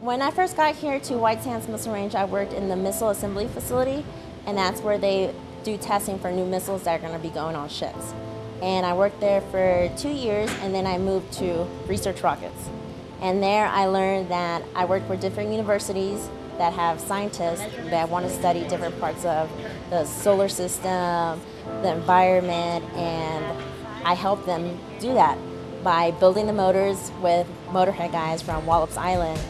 When I first got here to White Sands Missile Range, I worked in the missile assembly facility, and that's where they do testing for new missiles that are going to be going on ships. And I worked there for two years, and then I moved to research rockets. And there I learned that I worked for different universities that have scientists that want to study different parts of the solar system, the environment, and I help them do that by building the motors with motorhead guys from Wallops Island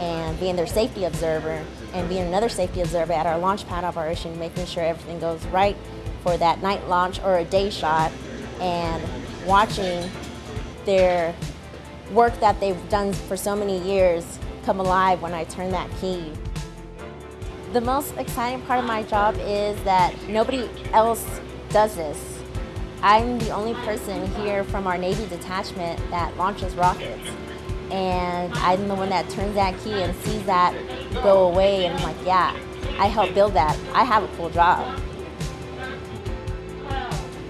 and being their safety observer and being another safety observer at our launch pad operation, making sure everything goes right for that night launch or a day shot and watching their work that they've done for so many years come alive when I turn that key. The most exciting part of my job is that nobody else does this. I'm the only person here from our Navy detachment that launches rockets. And I'm the one that turns that key and sees that go away and I'm like, yeah, I helped build that. I have a cool job.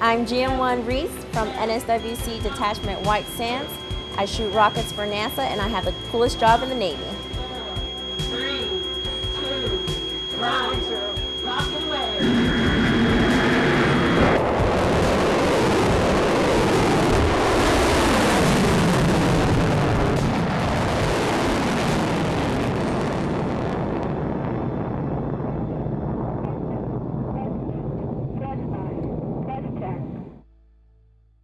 I'm GM1 Reese from NSWC Detachment White Sands. I shoot rockets for NASA and I have the coolest job in the Navy.